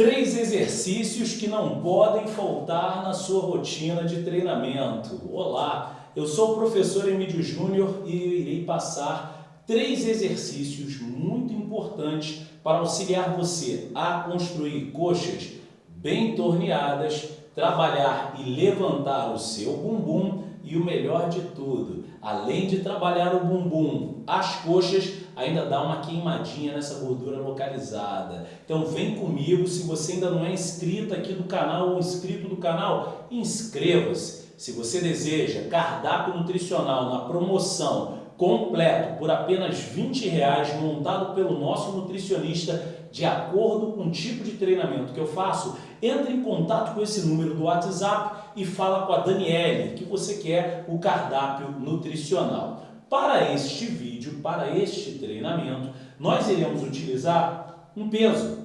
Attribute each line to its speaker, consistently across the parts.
Speaker 1: Três exercícios que não podem faltar na sua rotina de treinamento. Olá, eu sou o professor Emílio Júnior e irei passar três exercícios muito importantes para auxiliar você a construir coxas bem torneadas, trabalhar e levantar o seu bumbum e o melhor de tudo, além de trabalhar o bumbum, as coxas, ainda dá uma queimadinha nessa gordura localizada. Então vem comigo, se você ainda não é inscrito aqui do canal ou inscrito do canal, inscreva-se. Se você deseja cardápio nutricional na promoção completo por apenas 20 reais, montado pelo nosso nutricionista de acordo com o tipo de treinamento que eu faço, entre em contato com esse número do WhatsApp e fala com a Daniele que você quer o cardápio nutricional. Para este vídeo, para este treinamento, nós iremos utilizar um peso.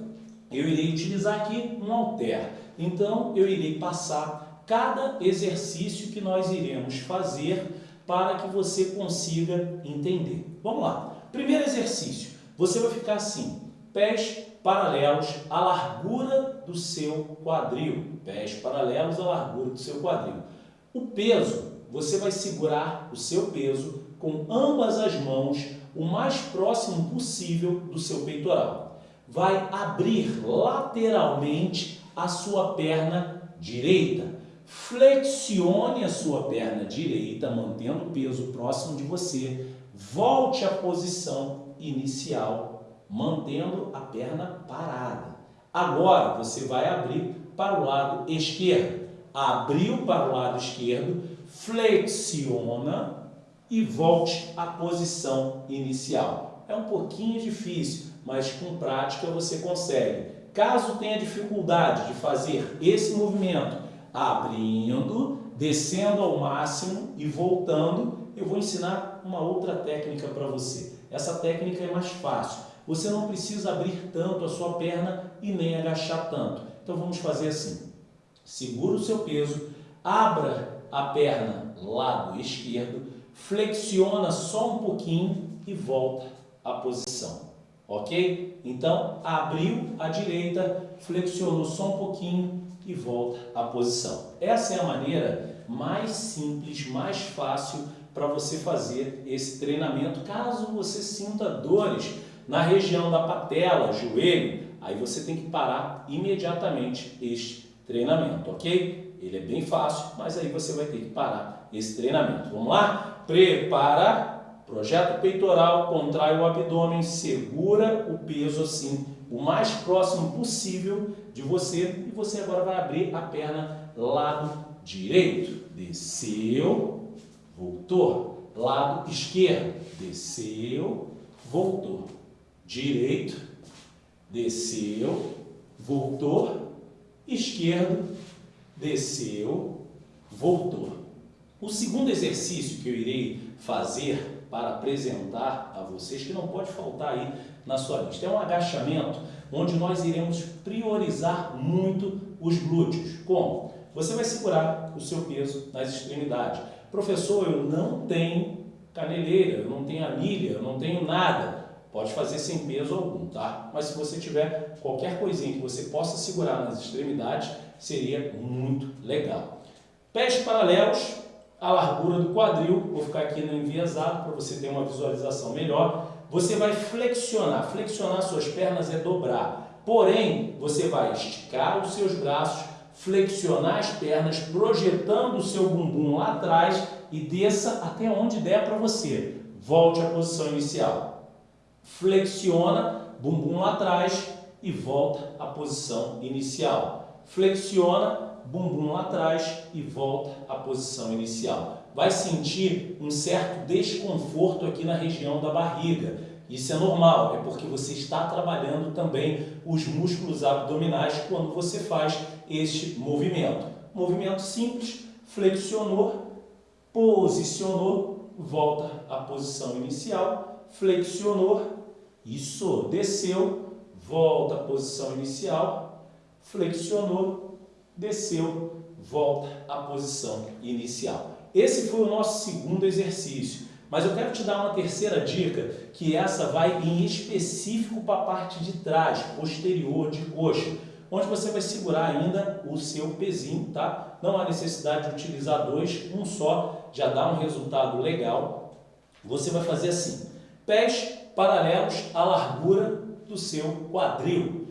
Speaker 1: Eu irei utilizar aqui um halter. Então, eu irei passar cada exercício que nós iremos fazer para que você consiga entender. Vamos lá. Primeiro exercício. Você vai ficar assim, pés paralelos à largura do seu quadril. Pés paralelos à largura do seu quadril. O peso, você vai segurar o seu peso com ambas as mãos o mais próximo possível do seu peitoral. Vai abrir lateralmente a sua perna direita. Flexione a sua perna direita, mantendo o peso próximo de você. Volte à posição inicial mantendo a perna parada. Agora você vai abrir para o lado esquerdo. Abriu para o lado esquerdo, flexiona e volte à posição inicial. É um pouquinho difícil, mas com prática você consegue. Caso tenha dificuldade de fazer esse movimento, abrindo, descendo ao máximo e voltando, eu vou ensinar uma outra técnica para você. Essa técnica é mais fácil você não precisa abrir tanto a sua perna e nem agachar tanto. Então vamos fazer assim. Segura o seu peso, abra a perna lado esquerdo, flexiona só um pouquinho e volta à posição. Ok? Então, abriu a direita, flexionou só um pouquinho e volta à posição. Essa é a maneira mais simples, mais fácil para você fazer esse treinamento, caso você sinta dores na região da patela, joelho, aí você tem que parar imediatamente este treinamento, ok? Ele é bem fácil, mas aí você vai ter que parar esse treinamento. Vamos lá? Prepara, projeta o peitoral, contrai o abdômen, segura o peso assim, o mais próximo possível de você e você agora vai abrir a perna lado direito. Desceu, voltou. Lado esquerdo, desceu, voltou direito, desceu, voltou, esquerdo, desceu, voltou. O segundo exercício que eu irei fazer para apresentar a vocês, que não pode faltar aí na sua lista, é um agachamento onde nós iremos priorizar muito os glúteos. Como? Você vai segurar o seu peso nas extremidades. Professor, eu não tenho caneleira, eu não tenho anilha, eu não tenho nada. Pode fazer sem peso algum, tá? Mas se você tiver qualquer coisinha que você possa segurar nas extremidades, seria muito legal. Pés paralelos à largura do quadril, vou ficar aqui no enviesado para você ter uma visualização melhor. Você vai flexionar, flexionar suas pernas é dobrar. Porém, você vai esticar os seus braços, flexionar as pernas, projetando o seu bumbum lá atrás e desça até onde der para você. Volte à posição inicial flexiona, bumbum lá atrás e volta à posição inicial. Flexiona, bumbum lá atrás e volta à posição inicial. Vai sentir um certo desconforto aqui na região da barriga. Isso é normal, é porque você está trabalhando também os músculos abdominais quando você faz este movimento. Movimento simples, flexionou, posicionou, volta à posição inicial, flexionou, isso, desceu, volta à posição inicial, flexionou, desceu, volta à posição inicial. Esse foi o nosso segundo exercício. Mas eu quero te dar uma terceira dica, que essa vai em específico para a parte de trás, posterior de coxa. onde você vai segurar ainda o seu pezinho, tá? Não há necessidade de utilizar dois, um só já dá um resultado legal. Você vai fazer assim, pés paralelos à largura do seu quadril.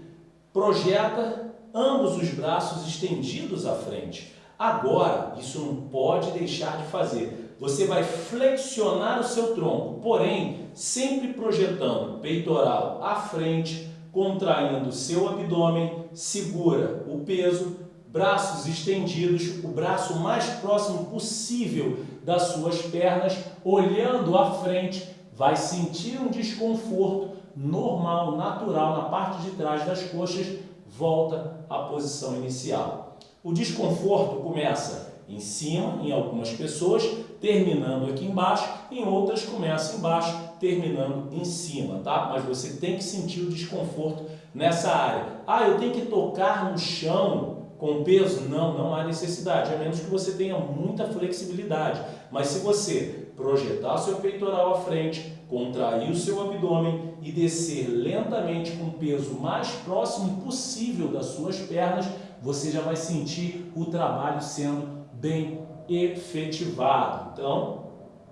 Speaker 1: Projeta ambos os braços estendidos à frente. Agora, isso não pode deixar de fazer. Você vai flexionar o seu tronco, porém, sempre projetando peitoral à frente, contraindo o seu abdômen, segura o peso, braços estendidos, o braço mais próximo possível das suas pernas, olhando à frente, vai sentir um desconforto normal, natural na parte de trás das coxas, volta à posição inicial. O desconforto começa em cima, em algumas pessoas, terminando aqui embaixo, em outras começa embaixo, terminando em cima, tá? Mas você tem que sentir o desconforto nessa área. Ah, eu tenho que tocar no chão com peso? Não, não há necessidade, a menos que você tenha muita flexibilidade. Mas se você projetar seu peitoral à frente, contrair o seu abdômen e descer lentamente com o peso mais próximo possível das suas pernas, você já vai sentir o trabalho sendo bem efetivado. Então,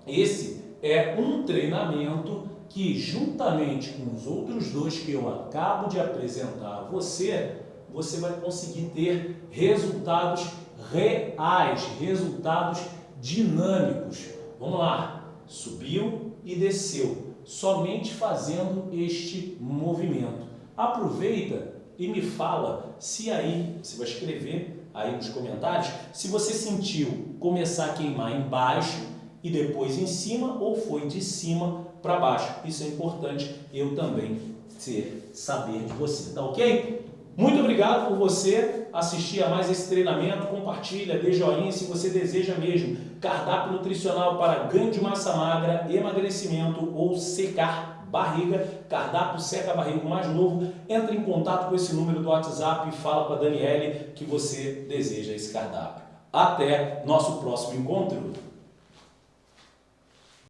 Speaker 1: esse é um treinamento que, juntamente com os outros dois que eu acabo de apresentar a você, você vai conseguir ter resultados reais, resultados dinâmicos. Vamos lá, subiu e desceu, somente fazendo este movimento. Aproveita e me fala se aí, você vai escrever aí nos comentários, se você sentiu começar a queimar embaixo e depois em cima ou foi de cima para baixo. Isso é importante eu também ser, saber de você, tá ok? Muito obrigado por você assistir a mais esse treinamento. Compartilha, dê joinha se você deseja mesmo. Cardápio nutricional para ganho de massa magra, emagrecimento ou secar barriga. Cardápio seca barriga mais novo. Entre em contato com esse número do WhatsApp e fala com a Daniele que você deseja esse cardápio. Até nosso próximo encontro.